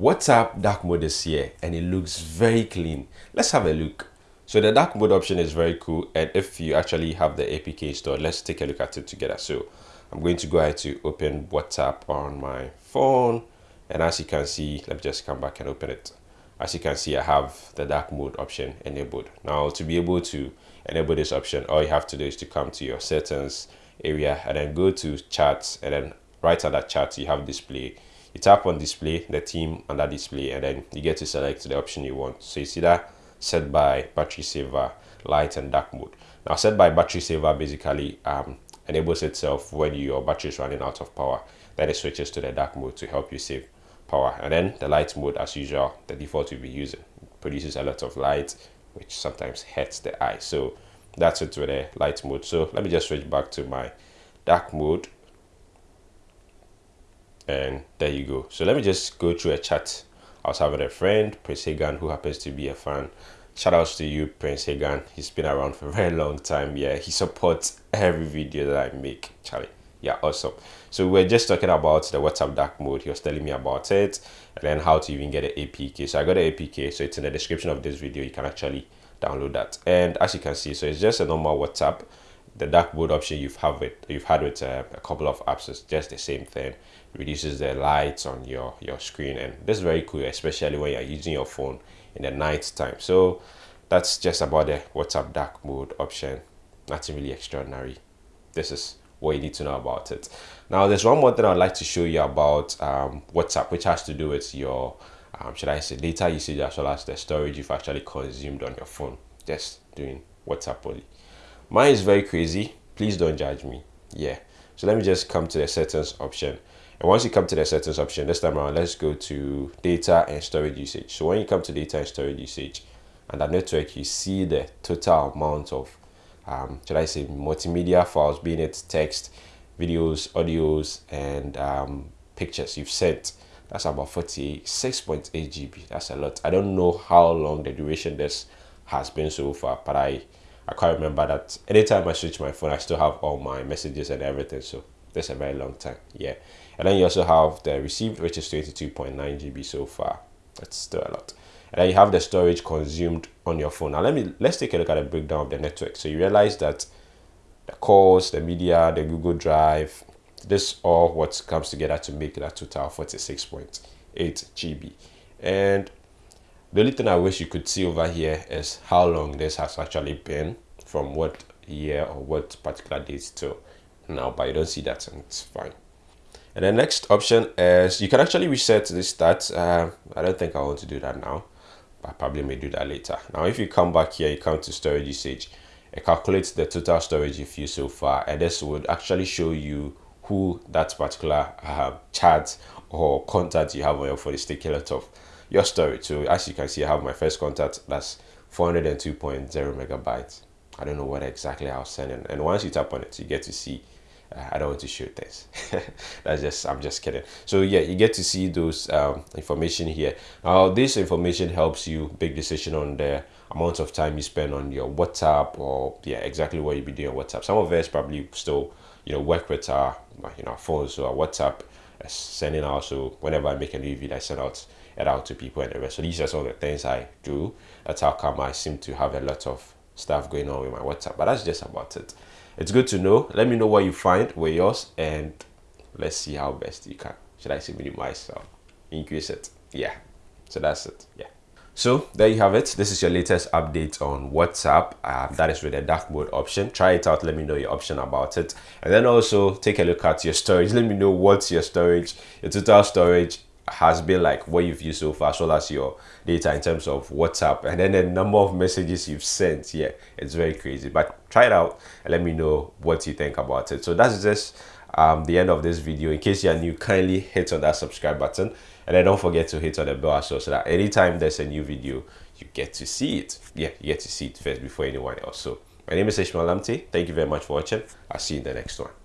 WhatsApp dark mode is here and it looks very clean. Let's have a look. So the dark mode option is very cool and if you actually have the APK installed, let's take a look at it together. So I'm going to go ahead to open WhatsApp on my phone and as you can see, let me just come back and open it. As you can see, I have the dark mode option enabled. Now to be able to enable this option, all you have to do is to come to your settings area and then go to charts and then right under chat you have display you tap on display the theme under display and then you get to select the option you want. So you see that? Set by battery saver light and dark mode. Now set by battery saver basically um, enables itself when your battery is running out of power. Then it switches to the dark mode to help you save power. And then the light mode as usual the default you'll be using. Produces a lot of light which sometimes hurts the eye. So that's it with the light mode. So let me just switch back to my dark mode and there you go. So let me just go through a chat. I was having a friend prince hagan who happens to be a fan. Shout outs to you prince hagan. He's been around for a very long time. Yeah he supports every video that i make charlie. Yeah awesome. So we're just talking about the whatsapp dark mode. He was telling me about it and then how to even get an apk so i got an apk so it's in the description of this video. You can actually download that. And as you can see so it's just a normal whatsapp. The dark mode option you've have it you've had with uh, a couple of apps is just the same thing reduces the lights on your your screen and this is very cool especially when you're using your phone in the night time so that's just about the whatsapp dark mode option nothing really extraordinary this is what you need to know about it now there's one more thing i'd like to show you about um, whatsapp which has to do with your um, should I say data usage as well as the storage you've actually consumed on your phone just doing WhatsApp only. Mine is very crazy. Please don't judge me. Yeah. So let me just come to the settings option. And once you come to the settings option, this time around, let's go to data and storage usage. So when you come to data and storage usage and the network, you see the total amount of, um, should I say, multimedia files, being it text, videos, audios, and um, pictures you've sent that's about 46.8 GB. That's a lot. I don't know how long the duration this has been so far, but I I can't remember that anytime I switch my phone, I still have all my messages and everything. So that's a very long time. Yeah. And then you also have the received, which is 22.9 GB so far. That's still a lot. And then you have the storage consumed on your phone. Now let me let's take a look at a breakdown of the network. So you realize that the calls, the media, the Google Drive, this all what comes together to make that total 46.8 GB. And the only thing I wish you could see over here is how long this has actually been from what year or what particular date to now, but you don't see that and it's fine. And the next option is you can actually reset this stats. Uh, I don't think I want to do that now, but I probably may do that later. Now, if you come back here, you come to storage usage, it calculates the total storage you've used so far, and this would actually show you who that particular uh, chat or contact you have on your phone is taking lot of your storage. So as you can see, I have my first contact that's 402.0 megabytes. I don't know what exactly I was sending. And once you tap on it, you get to see I don't want to shoot this. That's just, I'm just kidding. So yeah, you get to see those um, information here. Now this information helps you make decision on the amount of time you spend on your WhatsApp or yeah, exactly what you be doing on WhatsApp. Some of us probably still, you know, work with our, you know, phones or WhatsApp uh, sending out. So whenever I make a new video, I send out it out to people and the rest. So these are some of the things I do. That's how come I seem to have a lot of stuff going on with my WhatsApp. But that's just about it it's good to know. Let me know what you find with yours and let's see how best you can should i say minimize or increase it? Yeah. So that's it. Yeah. So there you have it. This is your latest update on whatsapp. Uh, that is with the dark mode option. Try it out. Let me know your option about it. And then also take a look at your storage. Let me know what's your storage your total storage has been like what you've used so far as well as your data in terms of whatsapp. And then the number of messages you've sent yeah it's very crazy. But try it out and let me know what you think about it. So that's just um, the end of this video. In case you're new kindly hit on that subscribe button. And then don't forget to hit on the bell as well so that anytime there's a new video you get to see it. Yeah you get to see it first before anyone else. So my name is Ishmael Lamte. Thank you very much for watching. I'll see you in the next one.